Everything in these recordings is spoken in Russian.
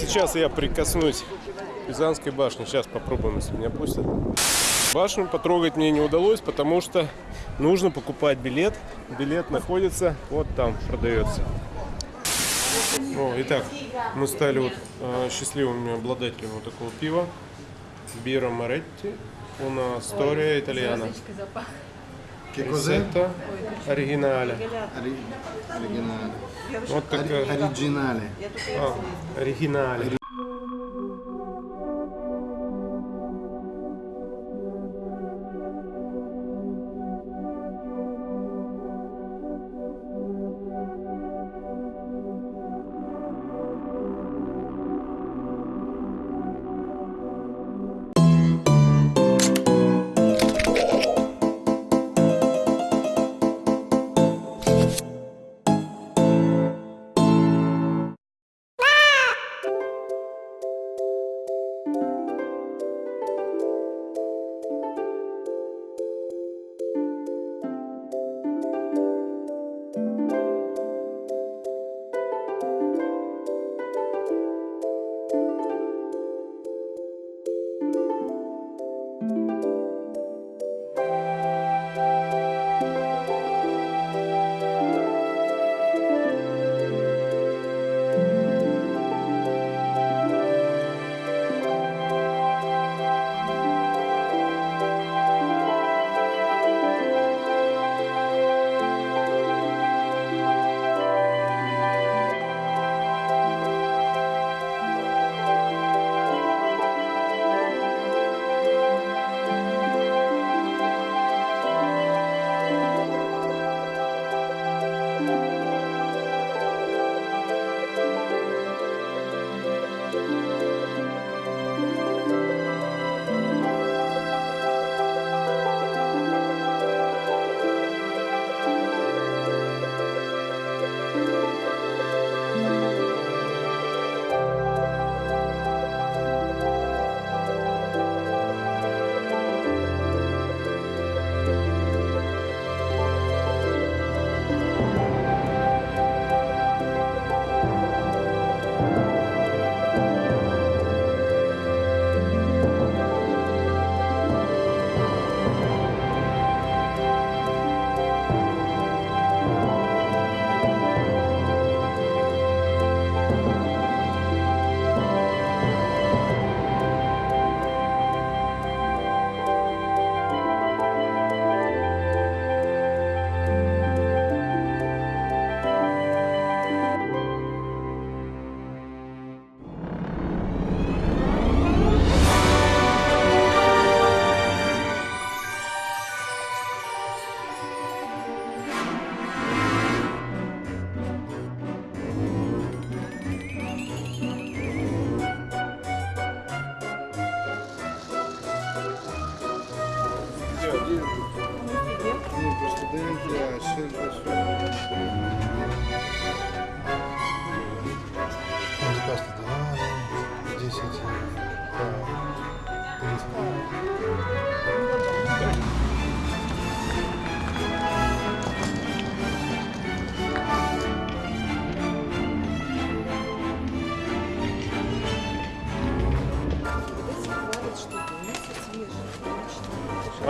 Сейчас я прикоснусь к Пизанской башне. Сейчас попробуем, если меня пустят. Башню потрогать мне не удалось, потому что нужно покупать билет. Билет находится вот там, продается. О, итак, мы стали вот э, счастливыми обладателями вот такого пива. Бира Моретти. Una storia italiana. Che cos'è? Originale. Ari originale. Originale. Ah, originale.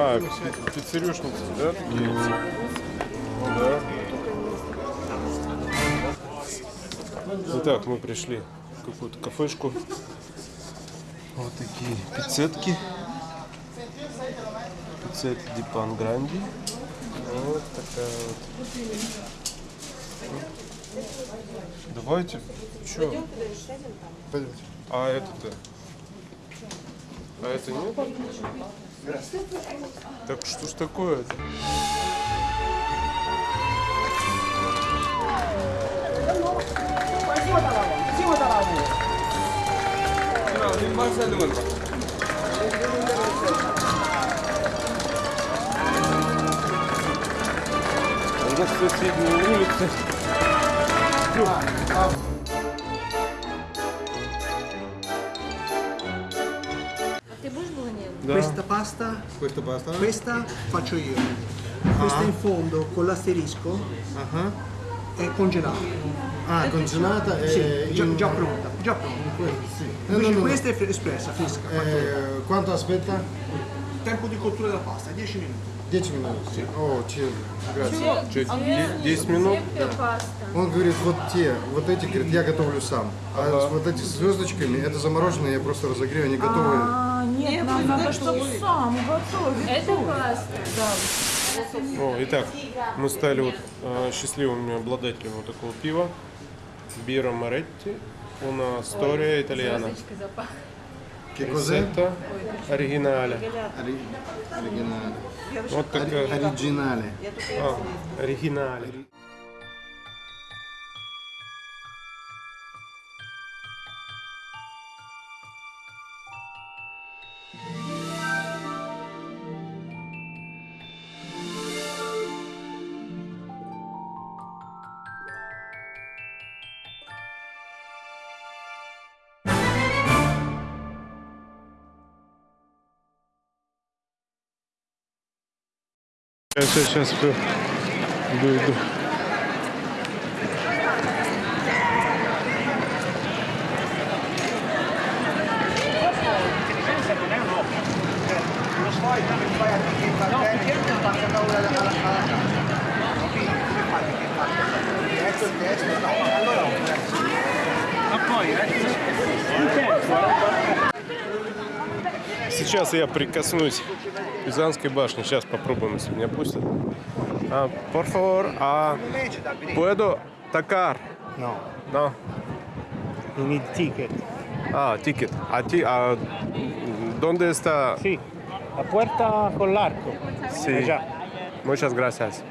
А, пи- пиццерюшницы, да, такие? Да. Итак, мы пришли в какую-то кафешку. Вот такие пиццетки. Пиццетки Ди Пан Гранди. Вот такая вот. Давайте. Че? Пойдемте. А это-то? А это нет? Так что ж такое-то? У нас соседние улицы. Ты будешь болоньезе? Да. Questa pasta, Questo basta? questa faccio io. Questa in fondo con l'asterisco Ah, è congelato. Ah, congelata e Sì, già, in- già pronta, già pronta. Sì. No, Invece no, no, questa è espressa, fresca. Eh, quanto aspetta? Tempo di cottura della pasta, 10 minuti. 10 minuti. О, chill. Grazie. Че, де- 10 минут? паста. Он говорит, вот те, вот эти, говорит, я готовлю сам. А вот эти с звездочками, это замороженные, я просто разогрею, они готовые. А, нет, нам надо, чтобы сам готовить. Это паста. О, итак, мы стали вот э, счастливыми обладателями вот такого пива. Бира Моретти. Звездочка запах. Che cos'è? Рецепта оригинале. Ори- Оригинальный. Вот такая. Оригинальный. А, оригинале. Сейчас, сейчас, сейчас. Иду, иду. Сейчас я прикоснусь Пизанской башне. Сейчас попробуем, если меня пустят. А, por favor, а, puedo tocar? No, No. you need ticket. Ah, ticket. А, ти, а ¿Dónde está? Sí, la puerta con l'arco. Sí. Allá. Muchas gracias.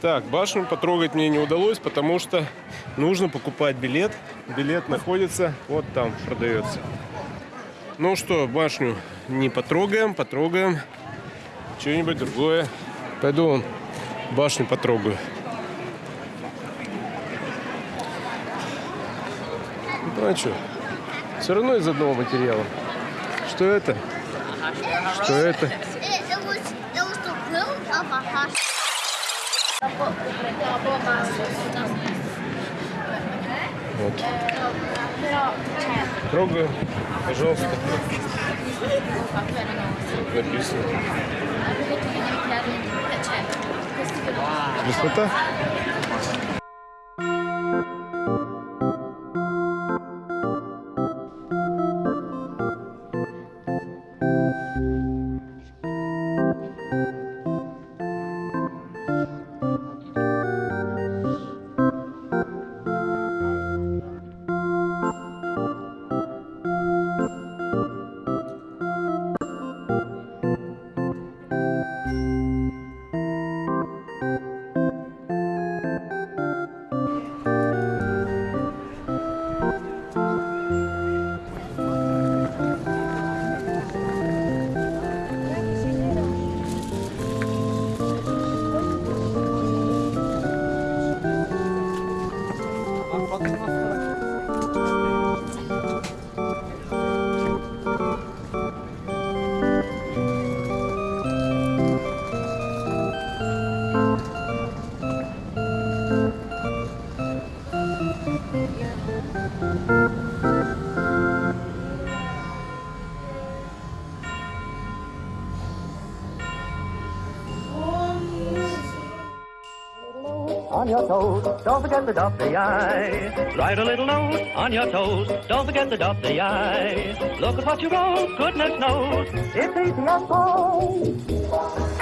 Так, башню потрогать мне не удалось, потому что нужно покупать билет. Билет находится вот там, продается. Ну что, башню не потрогаем, потрогаем что-нибудь другое. Пойду вон башню потрогаю. Ну а что? Все равно из одного материала. Что это? Что это? Вот. Трогаю, пожалуйста. Написано. Высота? 待ってま。On your toes. Don't forget to dot the I. Write a little note on your toes. Don't forget to dot the I. Look at what you wrote. Goodness knows it's easy and fine.